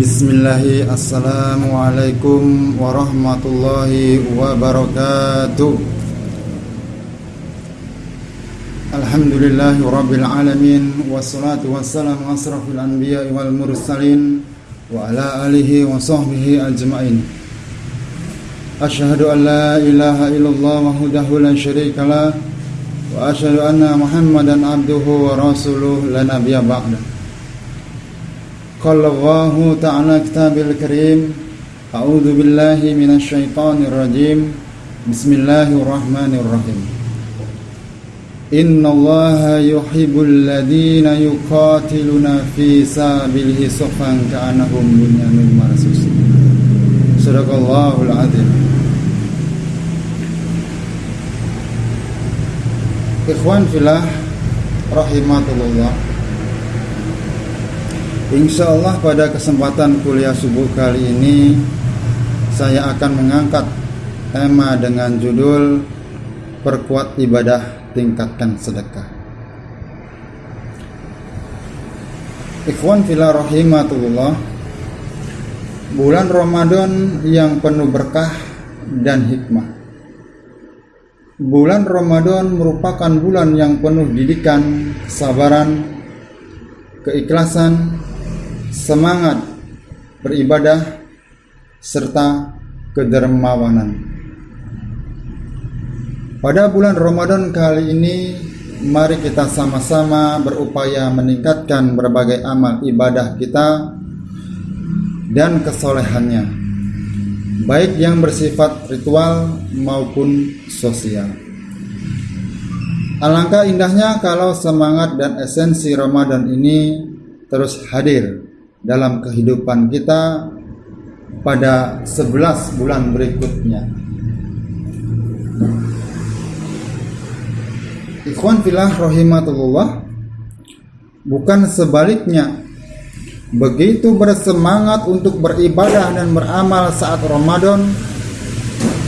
بسم الله السلام عليكم ورحمة الله وبركاته الحمد لله رب العالمين والصلاة والسلام أشرف الأنبياء والمرسلين وعلى آله وصحبه أجمعين أشهد أن لا إله إلا الله وحده لا شريك له وأشهد أن محمدا عبده ورسوله لا نبي بعده قال الله تعالى كتاب الكريم أعوذ بالله من الشيطان الرجيم. بسم الله الرحمن الرحيم. إن الله يحب الذين يقاتلون في سبيله صفا كأنهم بنيان مرصوص. صدق الله العظيم. Ikhwan filah rahimatullah Insya Allah pada kesempatan kuliah subuh kali ini Saya akan mengangkat tema dengan judul Perkuat ibadah, tingkatkan sedekah. Ikhwan fila rahimatullah Bulan Ramadan yang penuh berkah dan hikmah. Bulan Ramadan merupakan bulan yang penuh didikan, kesabaran, keikhlasan, semangat beribadah serta kedermawanan. Pada bulan Ramadan kali ini mari kita sama-sama berupaya meningkatkan berbagai amal ibadah kita dan kesolehannya baik yang bersifat ritual maupun sosial. Alangkah indahnya kalau semangat dan esensi Ramadan ini terus hadir dalam kehidupan kita pada 11 bulan berikutnya. Ikhwan filah rahimatullah bukan sebaliknya begitu bersemangat untuk beribadah dan beramal saat Ramadan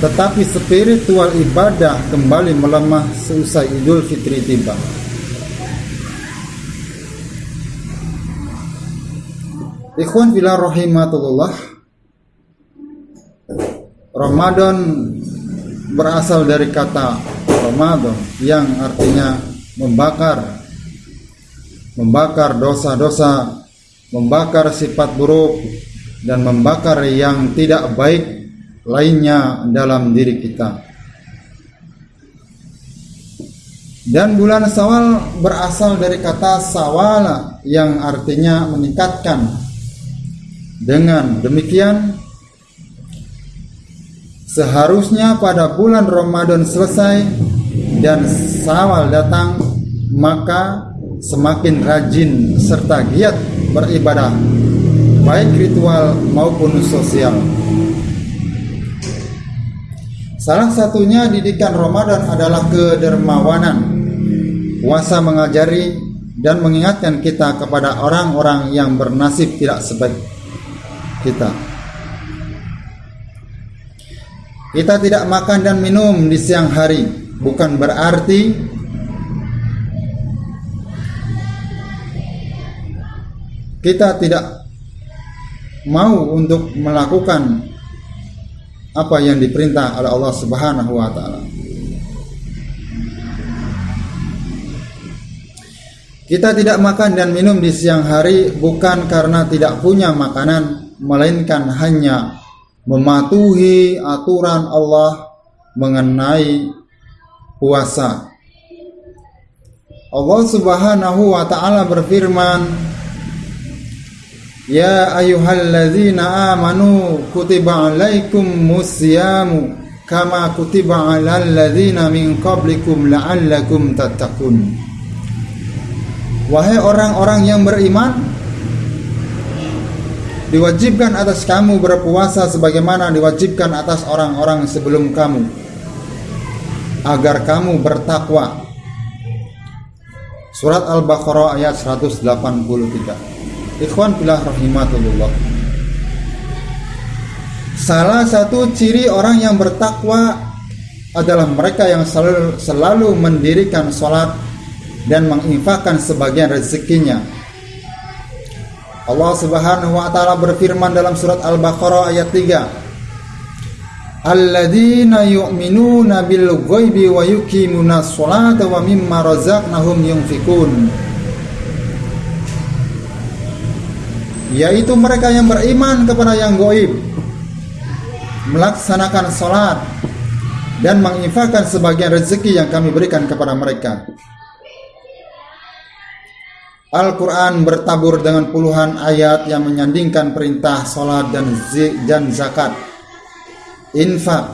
tetapi spiritual ibadah kembali melemah seusai Idul Fitri tiba. Ikhwan bila rahimatullah Ramadan berasal dari kata Ramadan yang artinya membakar membakar dosa-dosa membakar sifat buruk dan membakar yang tidak baik lainnya dalam diri kita. Dan bulan Sawal berasal dari kata sawala yang artinya meningkatkan dengan demikian, seharusnya pada bulan Ramadan selesai dan Sawal datang, maka semakin rajin serta giat beribadah, baik ritual maupun sosial. Salah satunya didikan Ramadan adalah kedermawanan. Puasa mengajari dan mengingatkan kita kepada orang-orang yang bernasib tidak sebaik kita. Kita tidak makan dan minum di siang hari bukan berarti kita tidak mau untuk melakukan apa yang diperintah oleh Allah Subhanahu wa taala. Kita tidak makan dan minum di siang hari bukan karena tidak punya makanan melainkan hanya mematuhi aturan Allah mengenai puasa. Allah Subhanahu wa taala berfirman, Ya ayyuhalladzina amanu kutiba alaikum musyamu kama kutiba alal ladzina min qablikum la'allakum tattaqun. Wahai orang-orang yang beriman, diwajibkan atas kamu berpuasa sebagaimana diwajibkan atas orang-orang sebelum kamu agar kamu bertakwa. Surat Al-Baqarah ayat 183 Ikhwan filah rahimatullah. Salah satu ciri orang yang bertakwa adalah mereka yang selalu, selalu mendirikan sholat dan menginfakkan sebagian rezekinya Allah Subhanahu wa taala berfirman dalam surat Al-Baqarah ayat 3 Alladzina yu'minuna bil ghaibi wa yuqimuna sholata wa mimma razaqnahum yunfikun yaitu mereka yang beriman kepada yang goib melaksanakan sholat dan menginfakkan sebagian rezeki yang kami berikan kepada mereka Al-Quran bertabur dengan puluhan ayat yang menyandingkan perintah sholat dan, dan zakat infak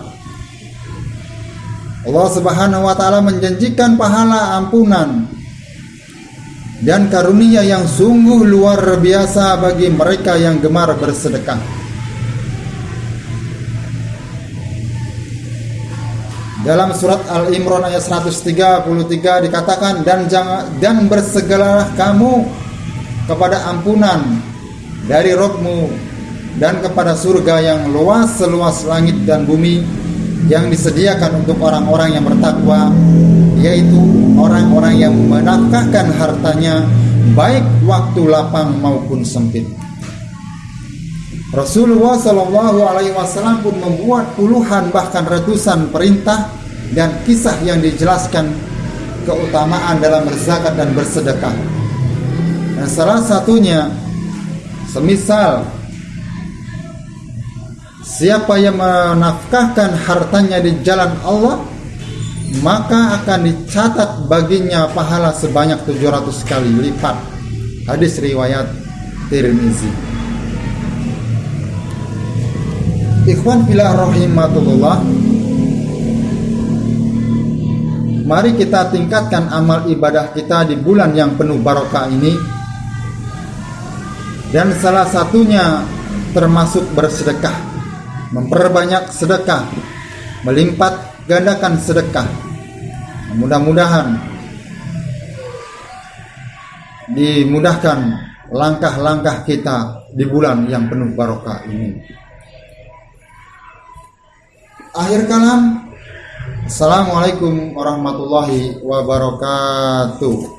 Allah subhanahu wa ta'ala menjanjikan pahala ampunan dan karunia yang sungguh luar biasa bagi mereka yang gemar bersedekah. Dalam surat Al-Imran ayat 133 dikatakan dan jangan dan bersegeralah kamu kepada ampunan dari Rabbmu dan kepada surga yang luas seluas langit dan bumi yang disediakan untuk orang-orang yang bertakwa yaitu orang-orang yang menafkahkan hartanya baik waktu lapang maupun sempit. Rasulullah Shallallahu Alaihi Wasallam pun membuat puluhan bahkan ratusan perintah dan kisah yang dijelaskan keutamaan dalam berzakat dan bersedekah. Dan salah satunya, semisal siapa yang menafkahkan hartanya di jalan Allah, maka akan dicatat baginya pahala sebanyak 700 kali lipat. Hadis riwayat Tirmizi. Ikhwan filah rahimatullah. Mari kita tingkatkan amal ibadah kita di bulan yang penuh barokah ini. Dan salah satunya termasuk bersedekah. Memperbanyak sedekah, melipat gandakan sedekah. Mudah-mudahan dimudahkan langkah-langkah kita di bulan yang penuh barokah ini. Akhir kalam, Assalamualaikum warahmatullahi wabarakatuh.